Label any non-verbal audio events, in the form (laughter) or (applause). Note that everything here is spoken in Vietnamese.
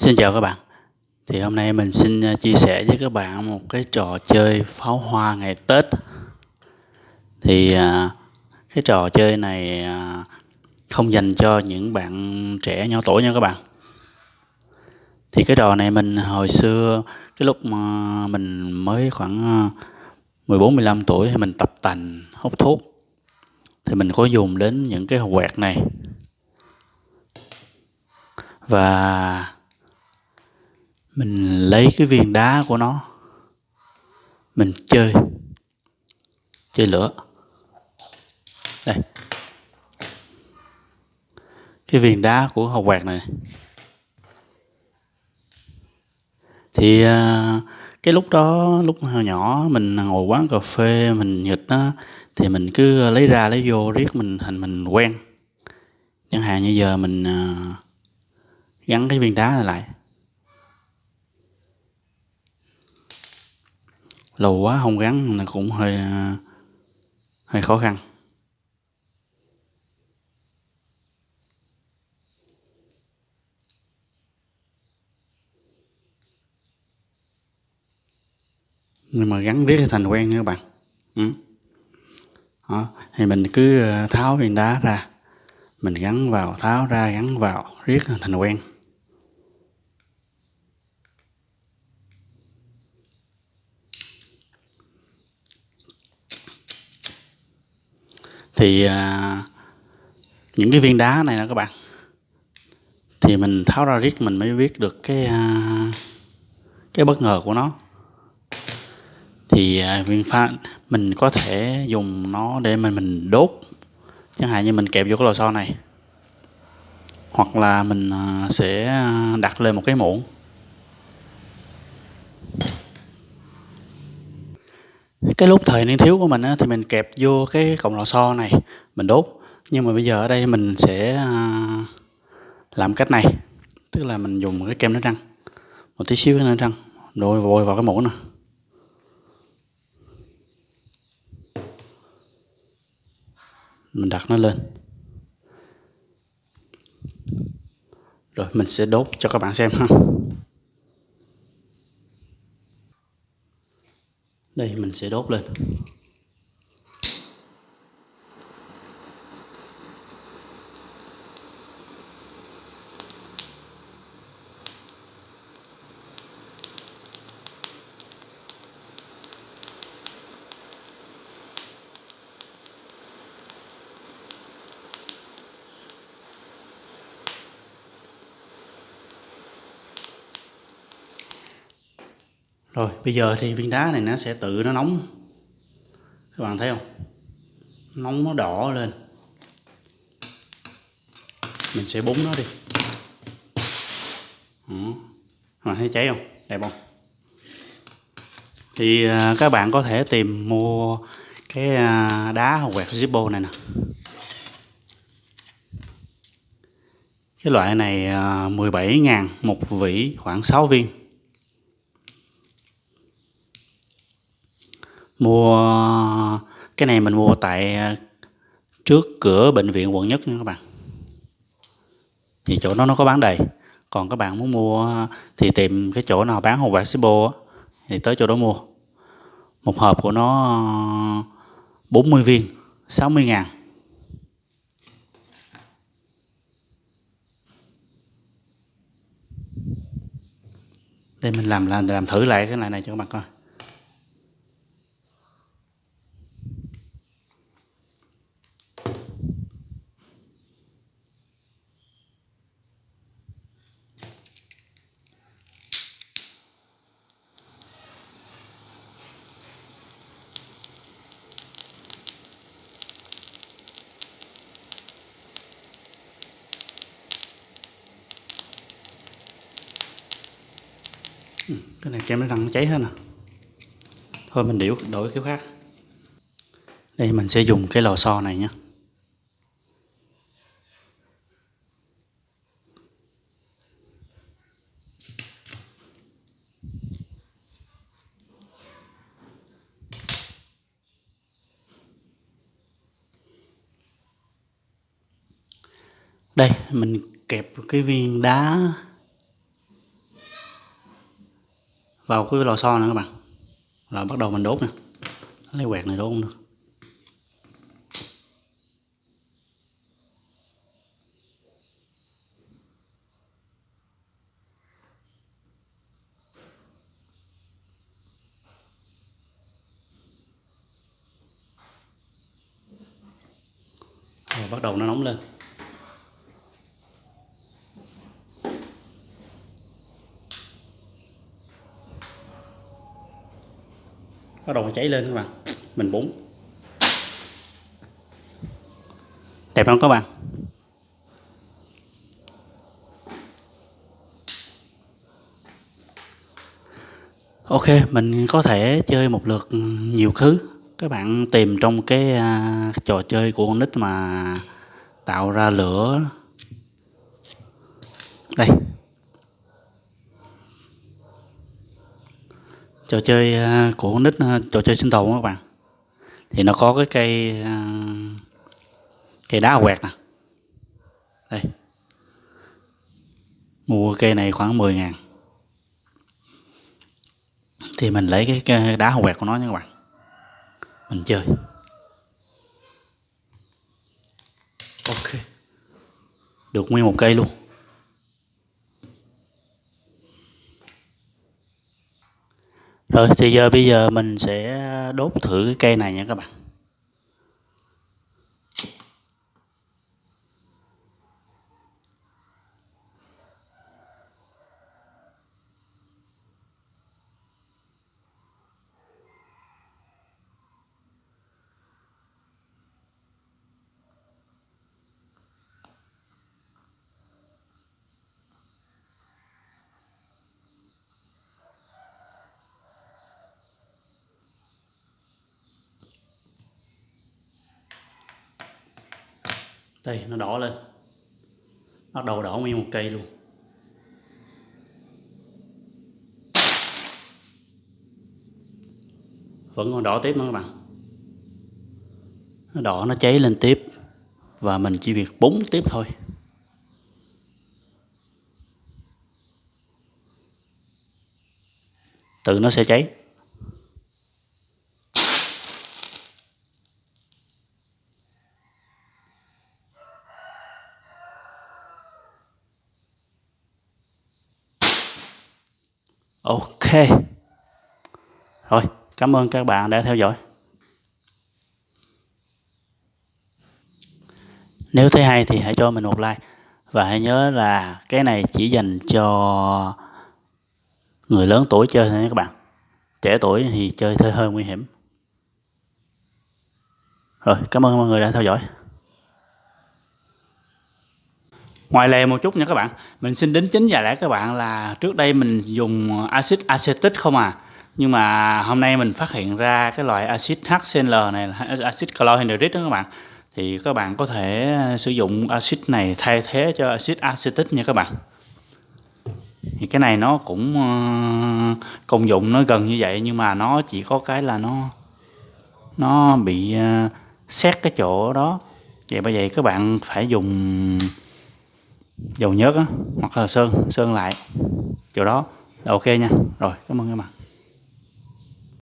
Xin chào các bạn. Thì hôm nay mình xin à, chia sẻ với các bạn một cái trò chơi pháo hoa ngày Tết. Thì à, cái trò chơi này à, không dành cho những bạn trẻ nhỏ tuổi nha các bạn. Thì cái trò này mình hồi xưa, cái lúc mà mình mới khoảng 14-15 tuổi thì mình tập tành, hút thuốc. Thì mình có dùng đến những cái quẹt này. Và mình lấy cái viên đá của nó. Mình chơi. Chơi lửa. Đây. Cái viên đá của hộp quạt này. Thì à, cái lúc đó, lúc hồi nhỏ mình ngồi quán cà phê, mình nghịch á, thì mình cứ lấy ra lấy vô riết mình thành mình quen. Chẳng hạn như giờ mình à, gắn cái viên đá này lại. Lâu quá không gắn là cũng hơi à, hơi khó khăn nhưng mà gắn riết thành quen nha các bạn ừ. Đó. thì mình cứ à, tháo viên đá ra mình gắn vào, tháo ra, gắn vào, riết thành quen thì à, những cái viên đá này nè các bạn. Thì mình tháo ra riết mình mới biết được cái à, cái bất ngờ của nó. Thì à, viên pha mình có thể dùng nó để mình mình đốt. Chẳng hạn như mình kẹp vô cái lò xo này. Hoặc là mình à, sẽ à, đặt lên một cái muỗng. Cái lúc thời niên thiếu của mình á, thì mình kẹp vô cái cọng lò xo này mình đốt. Nhưng mà bây giờ ở đây mình sẽ à, làm cách này. Tức là mình dùng cái kem đánh răng. Một tí xíu cái đánh răng. Rồi vội vào cái muỗng nè. Mình đặt nó lên. Rồi mình sẽ đốt cho các bạn xem ha. Đây mình sẽ đốt lên. Rồi bây giờ thì viên đá này nó sẽ tự nó nóng. Các bạn thấy không? Nóng nó đỏ lên. Mình sẽ búng nó đi. Đó. thấy cháy không? Đẹp không? Thì à, các bạn có thể tìm mua cái à, đá quẹt Zippo này nè. Cái loại này à, 17 ngàn một vỉ khoảng 6 viên. Mua, cái này mình mua tại à, trước cửa bệnh viện quận nhất nha các bạn. Thì chỗ đó nó có bán đầy. Còn các bạn muốn mua à, thì tìm cái chỗ nào bán hộp bạc Sibo thì tới chỗ đó mua. Một hộp của nó à, 40 viên 60 ngàn. Đây mình làm làm làm thử lại cái này này cho các bạn coi. Cái này kem nó răng cháy hết nè. Thôi mình điểu, đổi cái khác. Đây, mình sẽ dùng cái lò xo này nhé đây, mình kẹp cái viên đá vào cái lò xo nữa các bạn. Là bắt đầu mình đốt nè. Lấy quẹt này đốt không được. Bắt đầu nó nóng lên. Bắt đầu cháy lên các bạn. Mình búng. Đẹp không các bạn. Ok mình có thể chơi một lượt nhiều thứ. Các bạn tìm trong cái uh, trò chơi của con nít mà tạo ra lửa. Đây. Trò chơi à, của con nít à, trò chơi sinh tồn các bạn. Thì nó có cái cây à, cây đá quẹt nè. Đây. Mua cây này khoảng 10 ngàn. Thì mình lấy cái, cái đá quẹt của nó nha các bạn. Mình chơi. Ok. Được nguyên một cây luôn. Rồi, thì giờ bây giờ mình sẽ đốt thử cái cây này nha các bạn. Đây, nó đỏ lên. Bắt đầu đỏ nguyên một cây luôn. Vẫn còn đỏ tiếp nữa các bạn. Nó đỏ, nó cháy lên tiếp. Và mình chỉ việc búng tiếp thôi. Tự nó sẽ cháy. Ok. Rồi, cảm ơn các bạn đã theo dõi. Nếu thấy hay thì hãy cho mình một like. Và hãy nhớ là cái này chỉ dành cho người lớn tuổi chơi thôi nha các bạn. Trẻ tuổi thì chơi hơi hơi nguy hiểm. Rồi, cảm ơn mọi người đã theo dõi. Ngoài lề một chút nha các bạn. Mình xin đính chính và lẽ các bạn là trước đây mình dùng axit acetic không à. Nhưng mà hôm nay mình phát hiện ra cái loại axit HCl này là (laughs) axit chlorhydric đó các bạn. Thì các bạn có thể sử dụng axit này thay thế cho axit acetic nha các bạn. Thì cái này nó cũng ờ, công dụng nó gần như vậy, nhưng mà nó chỉ có cái là nó nó bị ờ, xét cái chỗ đó. Vậy bởi vậy các bạn phải dùng dầu nhớt á, hoặc là sơn sơn lại. Chỗ đó là ok nha. Rồi, cảm ơn các bạn.